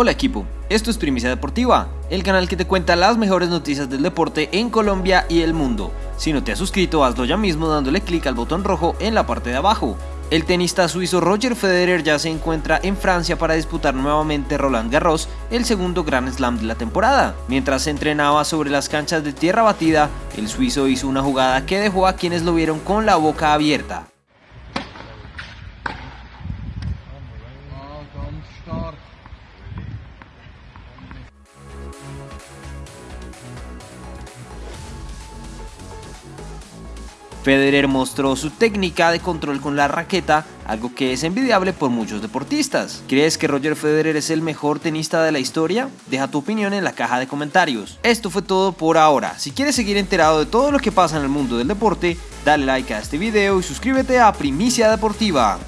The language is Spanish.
Hola equipo, esto es Primicia Deportiva, el canal que te cuenta las mejores noticias del deporte en Colombia y el mundo. Si no te has suscrito, hazlo ya mismo dándole clic al botón rojo en la parte de abajo. El tenista suizo Roger Federer ya se encuentra en Francia para disputar nuevamente Roland Garros, el segundo Grand Slam de la temporada. Mientras se entrenaba sobre las canchas de tierra batida, el suizo hizo una jugada que dejó a quienes lo vieron con la boca abierta. Federer mostró su técnica de control con la raqueta, algo que es envidiable por muchos deportistas. ¿Crees que Roger Federer es el mejor tenista de la historia? Deja tu opinión en la caja de comentarios. Esto fue todo por ahora. Si quieres seguir enterado de todo lo que pasa en el mundo del deporte, dale like a este video y suscríbete a Primicia Deportiva.